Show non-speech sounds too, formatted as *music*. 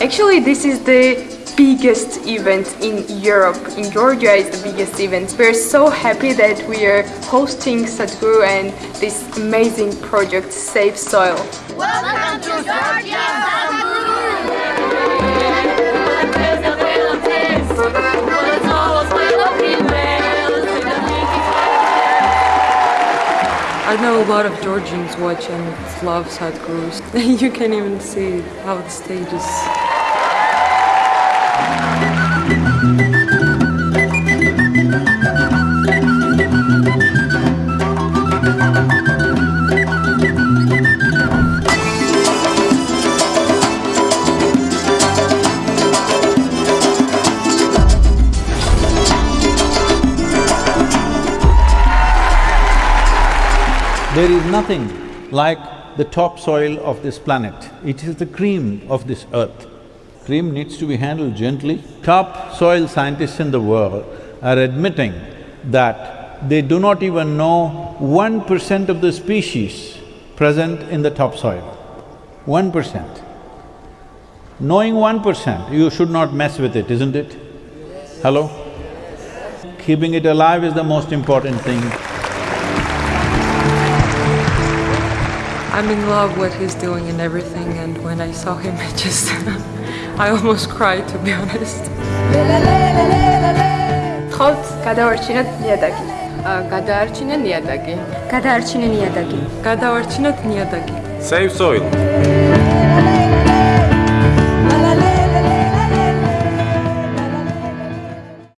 Actually, this is the biggest event in Europe. In Georgia is the biggest event. We're so happy that we are hosting Sadhguru and this amazing project Save Soil. Welcome to Georgia, Sadhguru! I know a lot of Georgians watch and love Sadhgurus. *laughs* you can even see how the stage is. There is nothing like the topsoil of this planet. It is the cream of this earth. Cream needs to be handled gently. Top soil scientists in the world are admitting that they do not even know one percent of the species present in the topsoil. One percent. Knowing one percent, you should not mess with it, isn't it? Hello? Keeping it alive is the most important thing. I'm in love what he's doing and everything and when I saw him *laughs* I just… I almost cried to be honest. ხავთ გადავარჩინოთ ნიადაგი. გადაარჩინე ნიადაგი. გადაარჩინე ნიადაგი. გადავარჩინოთ ნიადაგი. Save soil.